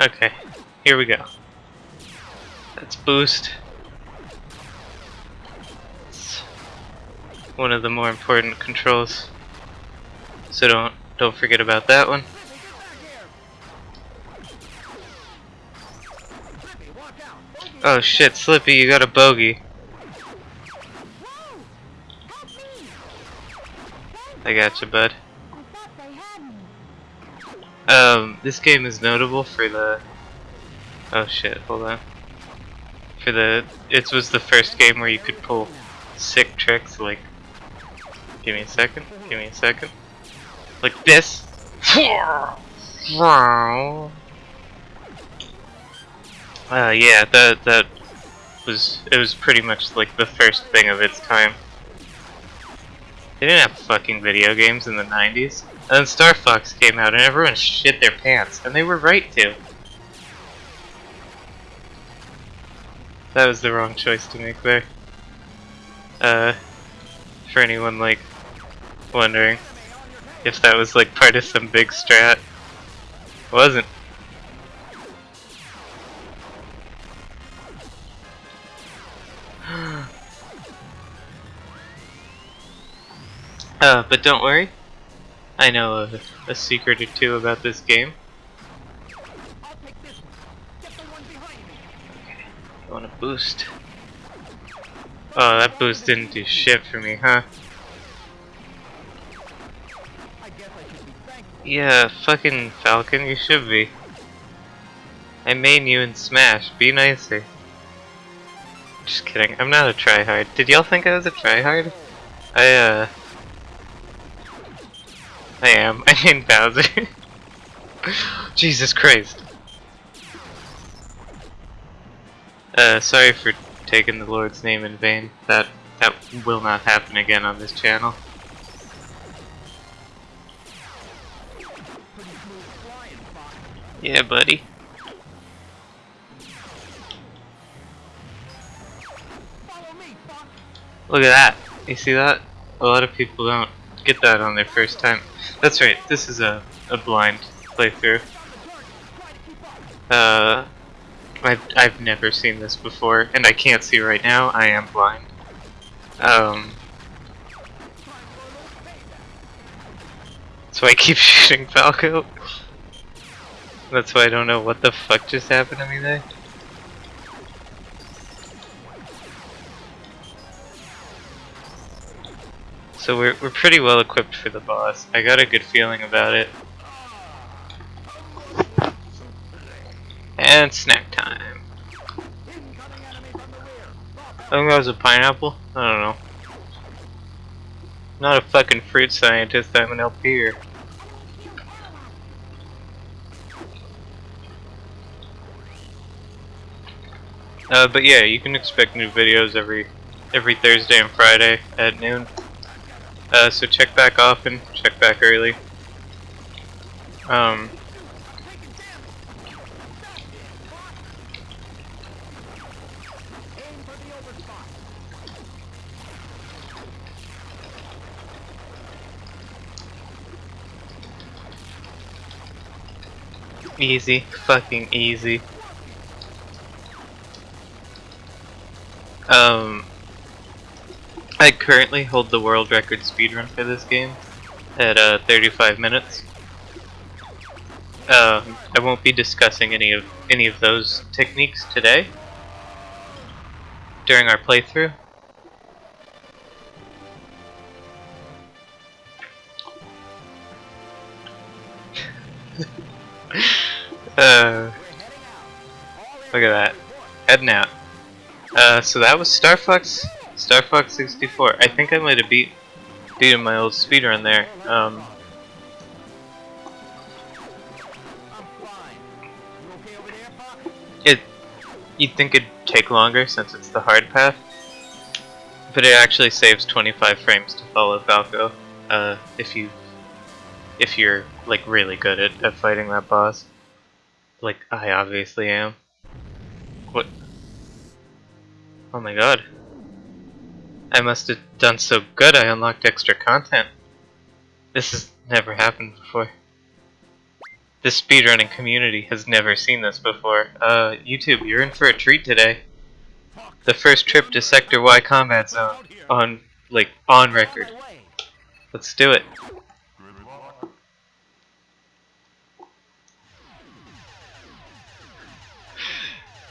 Okay, here we go. Let's boost. It's one of the more important controls. So don't don't forget about that one. Oh shit, Slippy, you got a bogey. I got you, bud. Um, this game is notable for the. Oh shit! Hold on. For the, it was the first game where you could pull sick tricks. Like, give me a second. Give me a second. Like this. Uh, yeah, that that was it was pretty much like the first thing of its time. They didn't have fucking video games in the 90s. And then Star Fox came out and everyone shit their pants, and they were right to. That was the wrong choice to make there. Uh, for anyone like wondering if that was like part of some big strat. It wasn't. Uh, but don't worry. I know a, a secret or two about this game. I want to boost. Oh, that boost didn't do shit for me, huh? Yeah, fucking Falco, you should be. I main you in Smash, be nicer. Just kidding, I'm not a tryhard. Did y'all think I was a tryhard? I, uh... I am. I mean Bowser. Jesus Christ. Uh, sorry for taking the Lord's name in vain. That that will not happen again on this channel. Yeah, buddy. Look at that. You see that? A lot of people don't get that on their first time. That's right, this is a, a blind playthrough. Uh, I've, I've never seen this before, and I can't see right now, I am blind. Um, that's why I keep shooting Falco. That's why I don't know what the fuck just happened to me there. So we're, we're pretty well equipped for the boss. I got a good feeling about it. And snack time. I think that was a pineapple? I don't know. Not a fucking fruit scientist, I'm an LPer. Uh, but yeah, you can expect new videos every every Thursday and Friday at noon. Uh, so check back often, check back early. Um, Easy, fucking easy. Um, I currently hold the world record speedrun for this game at uh, 35 minutes. Uh, I won't be discussing any of any of those techniques today during our playthrough. uh, look at that, heading out. Uh, so that was Star Fox Star Fox 64. I think I might have beat beaten my old speedrun there. Um, it you'd think it'd take longer since it's the hard path, but it actually saves 25 frames to follow Falco. Uh, if you if you're like really good at, at fighting that boss, like I obviously am. What? Oh my god. I must have done so good I unlocked extra content. This has never happened before. the speedrunning community has never seen this before. Uh, YouTube, you're in for a treat today. The first trip to Sector Y Combat Zone on, like, on record. Let's do it.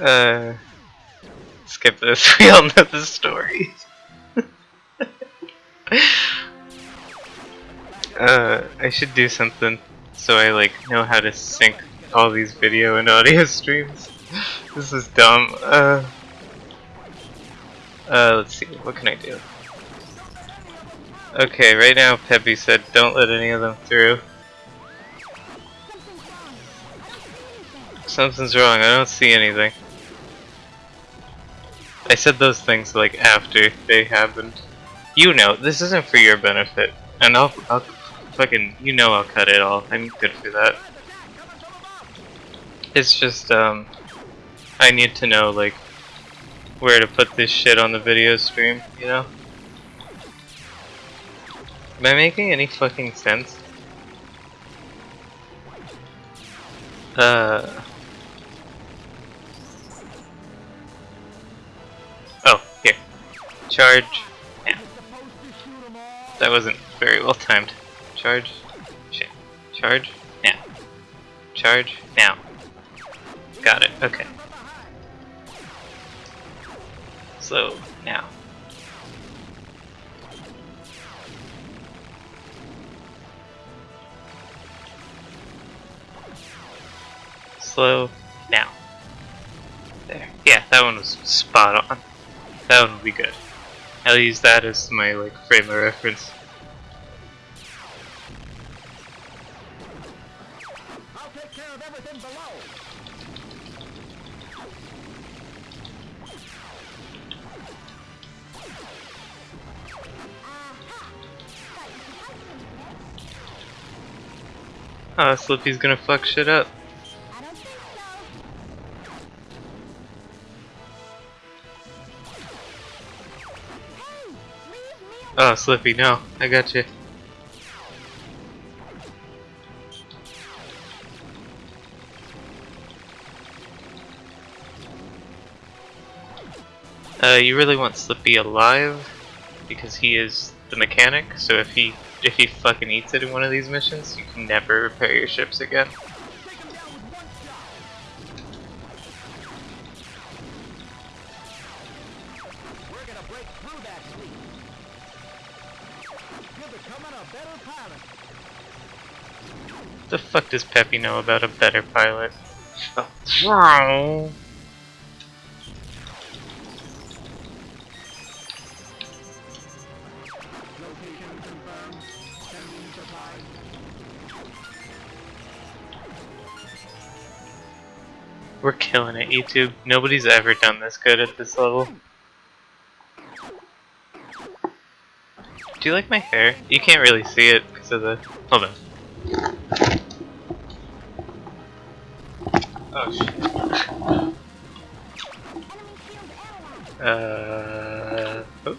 Uh, skip this. We all know the story. Uh, I should do something so I like know how to sync all these video and audio streams. this is dumb. Uh, uh, let's see. What can I do? Okay, right now Peppy said don't let any of them through. Something's wrong. I don't see anything. I said those things like after they happened. You know, this isn't for your benefit, and I'll, I'll fucking, you know I'll cut it all. I'm good for that. It's just, um, I need to know, like, where to put this shit on the video stream, you know? Am I making any fucking sense? Uh... Oh, here. Charge. Yeah. That wasn't very well timed. Charge. Shit. Charge. Now. Charge. Now. Got it. Okay. Slow. Now. Slow. Now. There. Yeah, that one was spot on. That one will be good. I'll use that as my like frame of reference. Oh, Slippy's gonna fuck shit up. Oh, Slippy, no. I got you. Uh, you really want Slippy alive because he is the mechanic. So if he if he fucking eats it in one of these missions, you can never repair your ships again. Take him down with one shot. We're gonna break through that fleet. You're becoming a better pilot. The fuck does Peppy know about a better pilot? Location confirmed. Sending supplies. We're killing it, YouTube. Nobody's ever done this good at this level. Do you like my hair? You can't really see it because of the. Hold on. Oh shit. Enemy shield analyzed. Uh. Oh.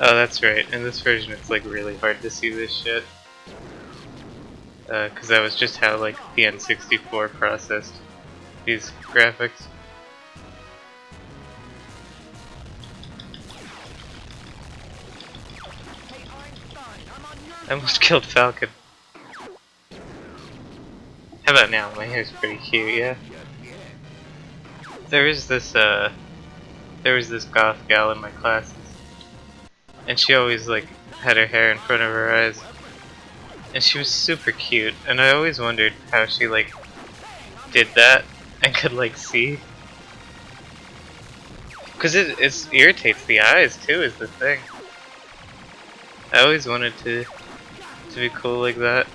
Oh, that's right. In this version, it's like really hard to see this shit. Because that was just how like the N64 processed these graphics. I almost killed Falco. How about now? My hair's pretty cute, yeah? There is this, uh... There was this goth gal in my classes. And she always, like, had her hair in front of her eyes. And she was super cute, and I always wondered how she, like, did that and could, like, see. Because it, it irritates the eyes, too, is the thing. I always wanted to to be cool like that.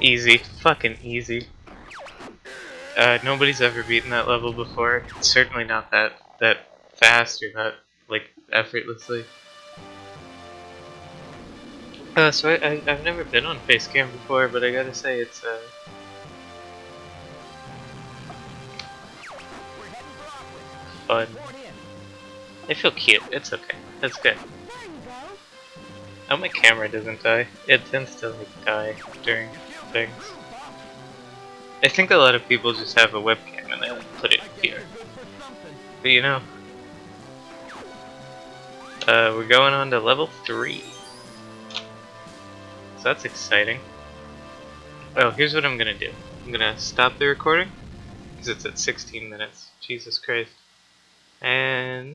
Easy. Fucking easy. Uh, nobody's ever beaten that level before. Certainly not that that fast or not like effortlessly. Uh, so I, I I've never been on face cam before, but I gotta say it's uh fun. I feel cute. It's okay. That's good. Oh, my camera doesn't die. It tends to like die during things. I think a lot of people just have a webcam and they like put it here. But you know, uh, we're going on to level three. So that's exciting. Oh, here's what I'm gonna do. I'm gonna stop the recording because it's at 16 minutes. Jesus Christ. And